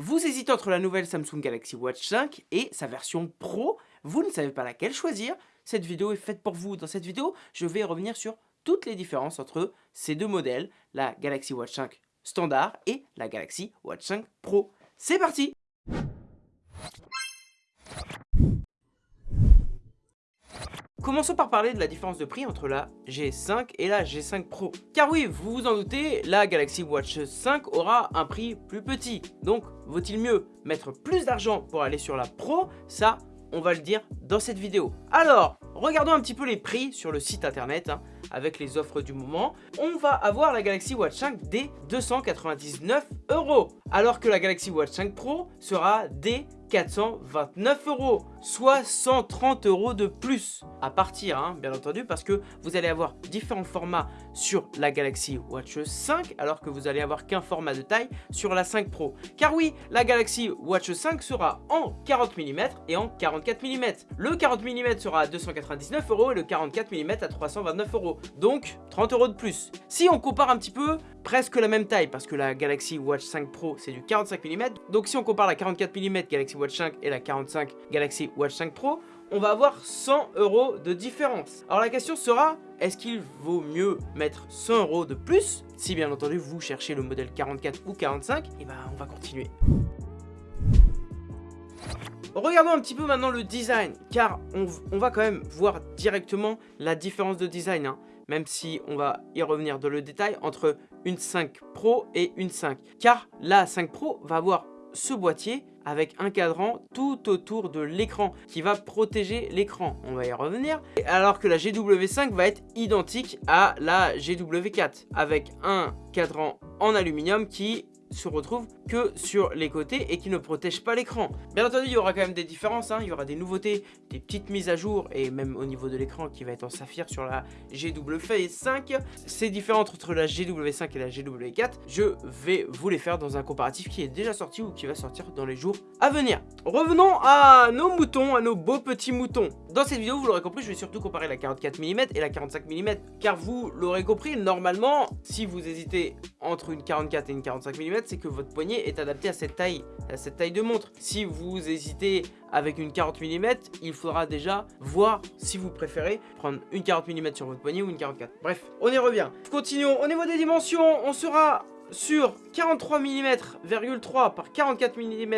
Vous hésitez entre la nouvelle Samsung Galaxy Watch 5 et sa version Pro, vous ne savez pas laquelle choisir, cette vidéo est faite pour vous. Dans cette vidéo, je vais revenir sur toutes les différences entre ces deux modèles, la Galaxy Watch 5 standard et la Galaxy Watch 5 Pro. C'est parti Commençons par parler de la différence de prix entre la G5 et la G5 Pro. Car oui, vous vous en doutez, la Galaxy Watch 5 aura un prix plus petit. Donc, vaut-il mieux mettre plus d'argent pour aller sur la Pro? Ça, on va le dire dans cette vidéo. Alors, regardons un petit peu les prix sur le site internet, hein, avec les offres du moment. On va avoir la Galaxy Watch 5 dès 299 euros, alors que la Galaxy Watch 5 Pro sera dès 429 euros, soit 130 euros de plus à partir, hein, bien entendu, parce que vous allez avoir différents formats sur la Galaxy Watch 5, alors que vous allez avoir qu'un format de taille sur la 5 Pro. Car oui, la Galaxy Watch 5 sera en 40 mm et en 44 mm. Le 40 mm sera à 299 euros et le 44 mm à 329 euros, donc 30 euros de plus. Si on compare un petit peu, presque la même taille, parce que la Galaxy Watch 5 Pro c'est du 45 mm, donc si on compare la 44 mm Galaxy Watch 5 et la 45 Galaxy Watch 5 Pro, on va avoir 100 euros de différence. Alors la question sera, est-ce qu'il vaut mieux mettre 100 euros de plus Si bien entendu vous cherchez le modèle 44 ou 45, et ben on va continuer. Regardons un petit peu maintenant le design, car on, va quand même voir directement la différence de design, hein, même si on va y revenir dans le détail, entre une 5 Pro et une 5. Car la 5 Pro va avoir ce boîtier avec un cadran tout autour de l'écran qui va protéger l'écran. On va y revenir. Alors que la GW5 va être identique à la GW4 avec un cadran en aluminium qui se retrouve que sur les côtés et qui ne protège pas l'écran. Bien entendu, il y aura quand même des différences, hein. il y aura des nouveautés, des petites mises à jour et même au niveau de l'écran qui va être en saphir sur la GW5. C'est différent entre la GW5 et la GW4. Je vais vous les faire dans un comparatif qui est déjà sorti ou qui va sortir dans les jours à venir. Revenons à nos moutons, à nos beaux petits moutons. Dans cette vidéo, vous l'aurez compris, je vais surtout comparer la 44 mm et la 45 mm. Car vous l'aurez compris, normalement, si vous hésitez entre une 44 et une 45 mm, c'est que votre poignet est adapté à cette taille, à cette taille de montre. Si vous hésitez avec une 40 mm, il faudra déjà voir si vous préférez prendre une 40 mm sur votre poignet ou une 44. Bref, on y revient. Continuons. Au niveau des dimensions, on sera sur 43 mm, 3 par 44 mm,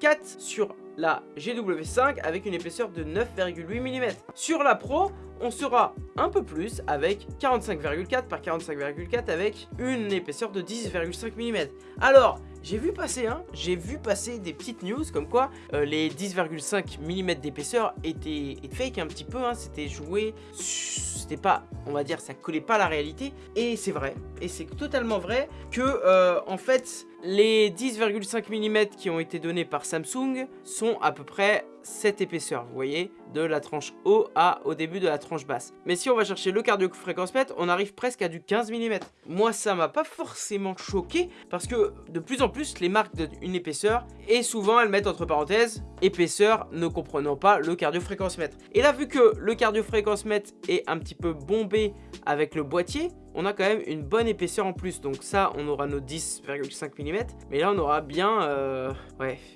4 sur la GW5 avec une épaisseur de 9,8 mm. Sur la Pro, on sera un peu plus avec 45,4 par 45,4 avec une épaisseur de 10,5 mm. Alors, j'ai vu passer, hein, j'ai vu passer des petites news comme quoi euh, les 10,5 mm d'épaisseur étaient, fake un petit peu, hein, c'était joué, c'était pas, on va dire, ça collait pas à la réalité. Et c'est vrai, et c'est totalement vrai que, euh, en fait, les 10,5 mm qui ont été donnés par Samsung sont à peu près cette épaisseur, vous voyez, de la tranche haut à au début de la tranche basse. Mais si on va chercher le cardio-fréquence-mètre, on arrive presque à du 15 mm. Moi, ça m'a pas forcément choqué, parce que de plus en plus, les marques donnent une épaisseur, et souvent elles mettent entre parenthèses, épaisseur ne comprenant pas le cardio-fréquence-mètre. Et là, vu que le cardio-fréquence-mètre est un petit peu bombé avec le boîtier, on a quand même une bonne épaisseur en plus. Donc ça, on aura nos 10,5 mm. Mais là, on aura bien, euh,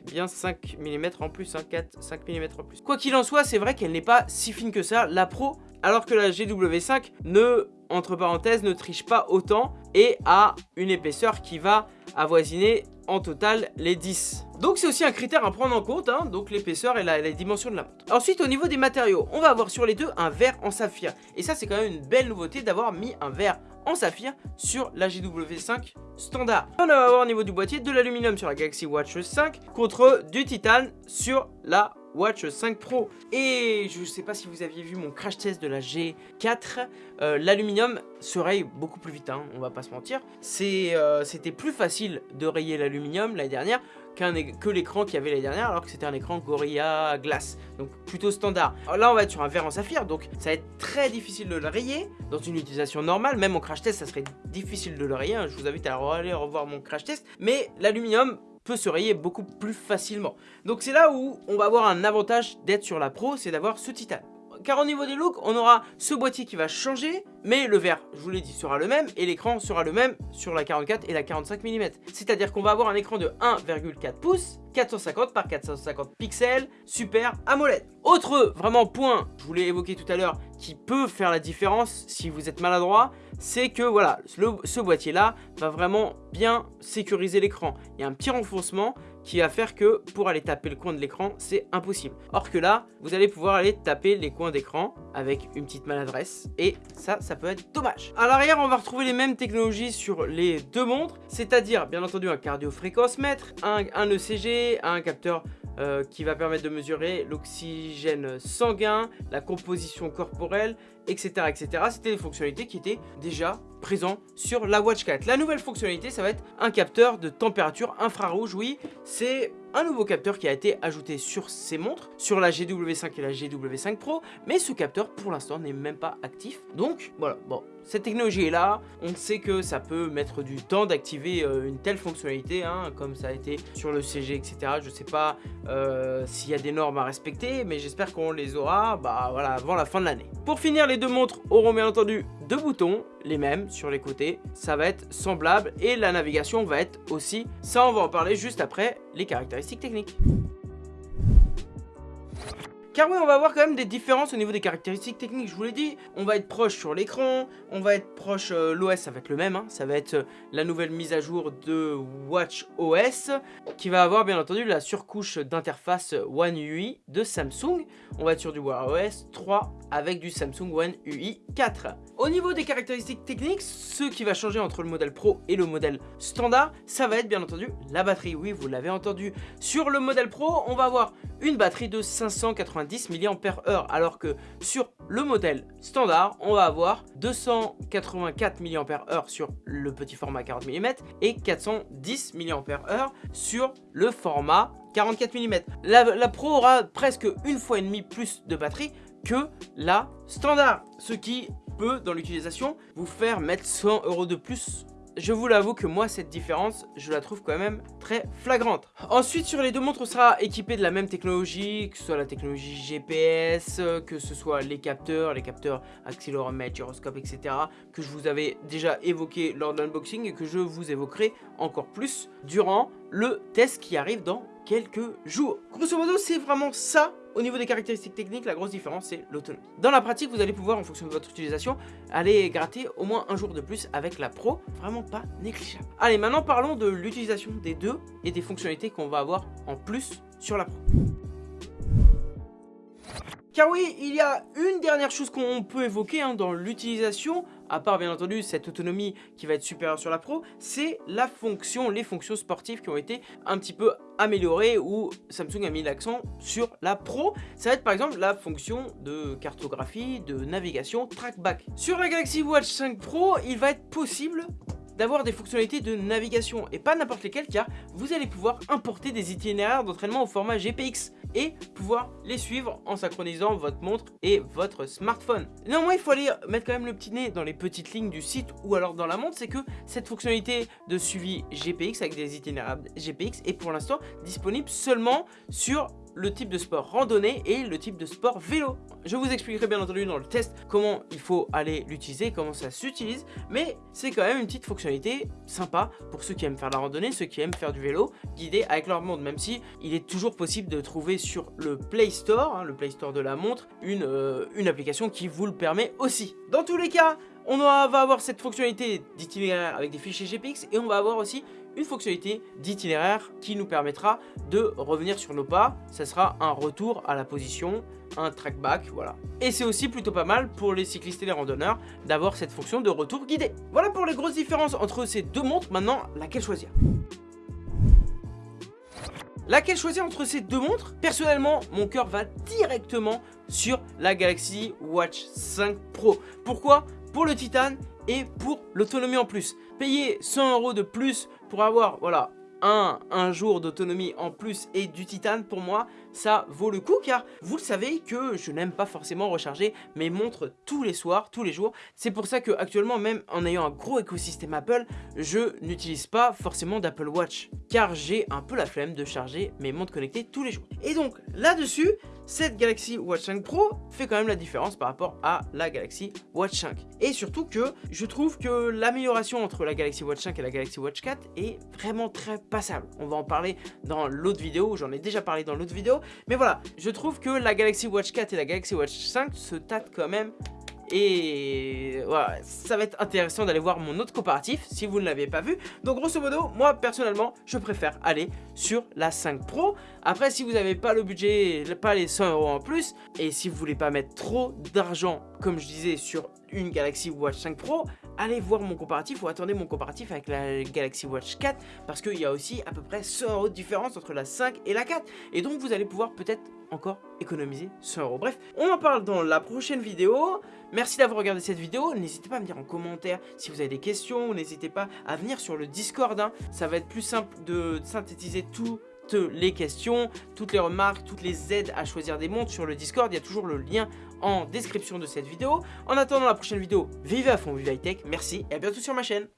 bien 5 mm en plus, 4, hein, 5 mm en plus. Quoi qu'il en soit, c'est vrai qu'elle n'est pas si fine que ça, la Pro, alors que la GW5 ne, entre parenthèses, ne triche pas autant et a une épaisseur qui va avoisiner en total les 10. Donc c'est aussi un critère à prendre en compte, hein, donc l'épaisseur et la, la, dimension de la montre. Ensuite au niveau des matériaux, on va avoir sur les deux un verre en saphir. Et ça c'est quand même une belle nouveauté d'avoir mis un verre en saphir sur la GW5 standard. On va avoir au niveau du boîtier de l'aluminium sur la Galaxy Watch 5 contre du titane sur la Watch 5 Pro. Et je ne sais pas si vous aviez vu mon crash test de la G4, euh, l'aluminium se raye beaucoup plus vite, hein, on va pas se mentir. Euh, c'était plus facile de rayer l'aluminium l'année dernière que l'écran qu'il y avait l'année dernière alors que c'était un écran Gorilla Glass donc plutôt standard là on va être sur un verre en saphir donc ça va être très difficile de le rayer dans une utilisation normale même en crash test ça serait difficile de le rayer hein. je vous invite à aller revoir mon crash test mais l'aluminium peut se rayer beaucoup plus facilement. Donc c'est là où on va avoir un avantage d'être sur la Pro c'est d'avoir ce titane car au niveau des looks, on aura ce boîtier qui va changer, mais le verre, je vous l'ai dit, sera le même et l'écran sera le même sur la 44 et la 45 mm. C'est-à-dire qu'on va avoir un écran de 1,4 pouces 450 par 450 pixels, super AMOLED. Autre vraiment point, je voulais évoquer tout à l'heure, qui peut faire la différence si vous êtes maladroit, c'est que voilà, ce boîtier là va vraiment bien sécuriser l'écran. Il y a un petit renfoncement qui va faire que pour aller taper le coin de l'écran, c'est impossible. Or que là, vous allez pouvoir aller taper les coins d'écran avec une petite maladresse et ça, ça peut être dommage. À l'arrière, on va retrouver les mêmes technologies sur les deux montres, c'est-à-dire bien entendu un cardio-fréquence-mètre, un, un ECG, un capteur euh, qui va permettre de mesurer l'oxygène sanguin, la composition corporelle, etc. etc. C'était des fonctionnalités qui étaient déjà présentes sur la Watch 4. La nouvelle fonctionnalité, ça va être un capteur de température infrarouge. Oui, c'est un nouveau capteur qui a été ajouté sur ces montres, sur la GW5 et la GW5 Pro, mais ce capteur pour l'instant n'est même pas actif. Donc voilà, bon, cette technologie est là, on sait que ça peut mettre du temps d'activer euh, une telle fonctionnalité, hein, comme ça a été sur le CG, etc. Je sais pas euh, s'il y a des normes à respecter, mais j'espère qu'on les aura bah, avant la fin de l'année. Pour finir, les deux montres auront bien entendu deux boutons, les mêmes sur les côtés, ça va être semblable et la navigation va être aussi, ça on va en parler juste après les caractéristiques techniques. Car oui, on va avoir quand même des différences au niveau des caractéristiques techniques, je vous l'ai dit. On va être proche sur l'écran, on va être proche, euh, l'OS ça va être le même, hein. ça va être la nouvelle mise à jour de Watch OS, qui va avoir bien entendu la surcouche d'interface One UI de Samsung. On va être sur du Wear OS 3 avec du Samsung One UI 4. Au niveau des caractéristiques techniques, ce qui va changer entre le modèle Pro et le modèle standard, ça va être bien entendu la batterie. Oui, vous l'avez entendu. Sur le modèle Pro, on va avoir une batterie de 590 mAh, alors que sur le modèle standard, on va avoir 284 mAh sur le petit format 40 mm et 410 mAh sur le format 44 mm. La, la Pro aura presque une fois et demie plus de batterie que la standard, ce qui peut, dans l'utilisation, vous faire mettre 100 euros de plus. Je vous l'avoue que moi cette différence je la trouve quand même très flagrante. Ensuite sur les deux montres on sera équipé de la même technologie que ce soit la technologie GPS que ce soit les capteurs les capteurs accéléromètre gyroscope etc que je vous avais déjà évoqué lors de l'unboxing et que je vous évoquerai encore plus durant le test qui arrive dans quelques jours. Grosso modo c'est vraiment ça au niveau des caractéristiques techniques, la grosse différence, c'est l'autonomie. Dans la pratique, vous allez pouvoir, en fonction de votre utilisation, aller gratter au moins un jour de plus avec la Pro. Vraiment pas négligeable. Allez, maintenant parlons de l'utilisation des deux et des fonctionnalités qu'on va avoir en plus sur la Pro. Car oui, il y a une dernière chose qu'on peut évoquer hein, dans l'utilisation, à part bien entendu cette autonomie qui va être supérieure sur la Pro, c'est la fonction, les fonctions sportives qui ont été un petit peu améliorées ou Samsung a mis l'accent sur la Pro. Ça va être par exemple la fonction de cartographie, de navigation, trackback. Sur la Galaxy Watch 5 Pro, il va être possible d'avoir des fonctionnalités de navigation et pas n'importe lesquelles car vous allez pouvoir importer des itinéraires d'entraînement au format GPX et pouvoir les suivre en synchronisant votre montre et votre smartphone. Néanmoins, il faut aller mettre quand même le petit nez dans les petites lignes du site ou alors dans la montre, c'est que cette fonctionnalité de suivi GPX avec des itinéraires GPX est pour l'instant disponible seulement sur le type de sport randonnée et le type de sport vélo. Je vous expliquerai bien entendu dans le test comment il faut aller l'utiliser, comment ça s'utilise, mais c'est quand même une petite fonctionnalité sympa pour ceux qui aiment faire la randonnée, ceux qui aiment faire du vélo, guidé avec leur montre, même si il est toujours possible de trouver sur le Play Store, hein, le Play Store de la montre, euh, une application qui vous le permet aussi. Dans tous les cas, on va avoir cette fonctionnalité d'itinéraire avec des fichiers GPX et on va avoir aussi une fonctionnalité d'itinéraire qui nous permettra de revenir sur nos pas. Ça sera un retour à la position, un trackback, voilà. Et c'est aussi plutôt pas mal pour les cyclistes et les randonneurs d'avoir cette fonction de retour guidé. Voilà pour les grosses différences entre ces deux montres. Maintenant, laquelle choisir? Laquelle choisir entre ces deux montres? Personnellement, mon cœur va directement sur la Galaxy Watch 5 Pro. Pourquoi? Pour le titane et pour l'autonomie en plus. Payer 100 euros de plus pour avoir, voilà, un, un jour d'autonomie en plus et du titane, pour moi, ça vaut le coup car vous le savez que je n'aime pas forcément recharger mes montres tous les soirs, tous les jours. C'est pour ça que actuellement, même en ayant un gros écosystème Apple, je n'utilise pas forcément d'Apple Watch car j'ai un peu la flemme de charger mes montres connectées tous les jours. Et donc là-dessus, cette Galaxy Watch 5 Pro fait quand même la différence par rapport à la Galaxy Watch 5. Et surtout que je trouve que l'amélioration entre la Galaxy Watch 5 et la Galaxy Watch 4 est vraiment très passable. On va en parler dans l'autre vidéo, j'en ai déjà parlé dans l'autre vidéo. Mais voilà, je trouve que la Galaxy Watch 4 et la Galaxy Watch 5 se tâtent quand même et voilà, ça va être intéressant d'aller voir mon autre comparatif si vous ne l'avez pas vu. Donc grosso modo, moi personnellement, je préfère aller sur la 5 Pro. Après, si vous n'avez pas le budget, pas les 100 euros en plus, et si vous voulez pas mettre trop d'argent, comme je disais, sur une Galaxy Watch 5 Pro, allez voir mon comparatif ou attendez mon comparatif avec la Galaxy Watch 4 parce qu'il y a aussi à peu près 100 euros de différence entre la 5 et la 4 et donc vous allez pouvoir peut-être encore économiser 100 euros. Bref, on en parle dans la prochaine vidéo. Merci d'avoir regardé cette vidéo. N'hésitez pas à me dire en commentaire si vous avez des questions. N'hésitez pas à venir sur le Discord. Hein. Ça va être plus simple de synthétiser tout les questions, toutes les remarques, toutes les aides à choisir des montres sur le Discord. Il y a toujours le lien en description de cette vidéo. En attendant la prochaine vidéo, vivez à fond, vive high tech. Merci et à bientôt sur ma chaîne.